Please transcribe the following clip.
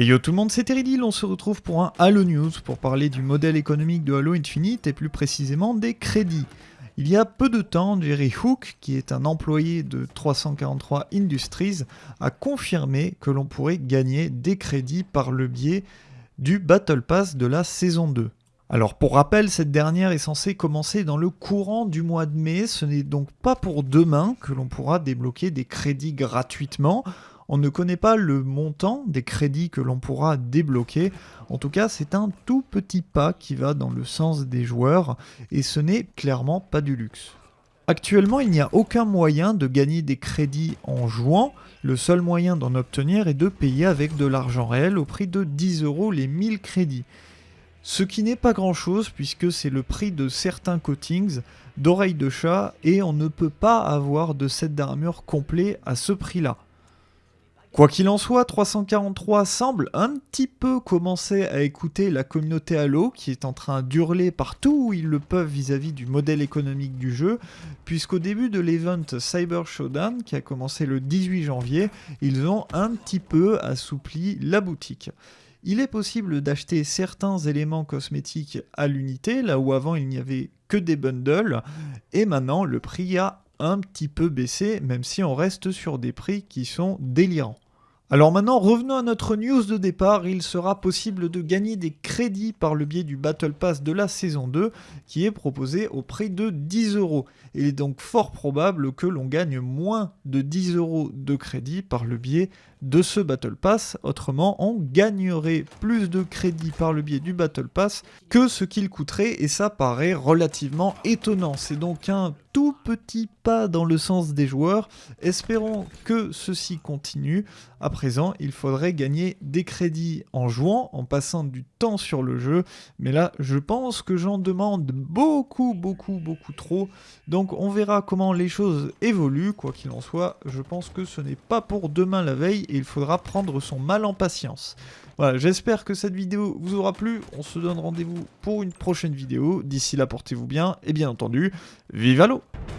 Et yo tout le monde, c'est Teridil, on se retrouve pour un Halo News pour parler du modèle économique de Halo Infinite et plus précisément des crédits. Il y a peu de temps, Jerry Hook, qui est un employé de 343 Industries, a confirmé que l'on pourrait gagner des crédits par le biais du Battle Pass de la saison 2. Alors pour rappel, cette dernière est censée commencer dans le courant du mois de mai, ce n'est donc pas pour demain que l'on pourra débloquer des crédits gratuitement. On ne connaît pas le montant des crédits que l'on pourra débloquer. En tout cas, c'est un tout petit pas qui va dans le sens des joueurs et ce n'est clairement pas du luxe. Actuellement, il n'y a aucun moyen de gagner des crédits en jouant. Le seul moyen d'en obtenir est de payer avec de l'argent réel au prix de 10 euros les 1000 crédits. Ce qui n'est pas grand chose puisque c'est le prix de certains coatings d'oreilles de chat et on ne peut pas avoir de set d'armure complet à ce prix là. Quoi qu'il en soit, 343 semble un petit peu commencer à écouter la communauté Halo qui est en train d'hurler partout où ils le peuvent vis-à-vis du modèle économique du jeu, puisqu'au début de l'event Cyber Showdown qui a commencé le 18 janvier, ils ont un petit peu assoupli la boutique. Il est possible d'acheter certains éléments cosmétiques à l'unité, là où avant il n'y avait que des bundles, et maintenant le prix a un petit peu baissé, même si on reste sur des prix qui sont délirants. Alors maintenant, revenons à notre news de départ. Il sera possible de gagner des crédits par le biais du Battle Pass de la saison 2 qui est proposé au prix de 10 euros. Il est donc fort probable que l'on gagne moins de 10 euros de crédits par le biais de ce Battle Pass. Autrement, on gagnerait plus de crédits par le biais du Battle Pass que ce qu'il coûterait et ça paraît relativement étonnant. C'est donc un tout petit pas dans le sens des joueurs. Espérons que ceci continue. À présent, il faudrait gagner des crédits en jouant, en passant du temps sur le jeu. Mais là, je pense que j'en demande beaucoup, beaucoup, beaucoup trop. Donc on verra comment les choses évoluent. Quoi qu'il en soit, je pense que ce n'est pas pour demain la veille et il faudra prendre son mal en patience. Voilà, j'espère que cette vidéo vous aura plu. On se donne rendez-vous pour une prochaine vidéo. D'ici là, portez-vous bien et bien entendu, vive à l'eau Thank you.